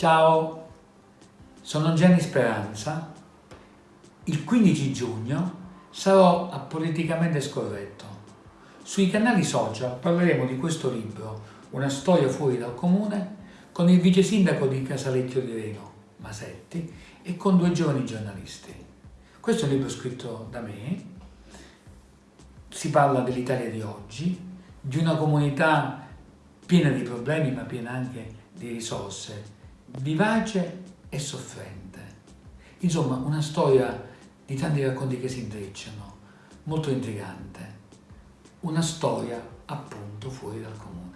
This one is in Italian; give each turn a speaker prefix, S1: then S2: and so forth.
S1: Ciao, sono Gianni Speranza. Il 15 giugno sarò a Politicamente Scorretto. Sui canali social parleremo di questo libro, Una storia fuori dal comune, con il vice sindaco di Casalecchio di Reno, Masetti, e con due giovani giornalisti. Questo è un libro scritto da me, si parla dell'Italia di oggi, di una comunità piena di problemi ma piena anche di risorse, vivace e soffrente. Insomma, una storia di tanti racconti che si intrecciano, molto intrigante. Una storia appunto fuori dal comune.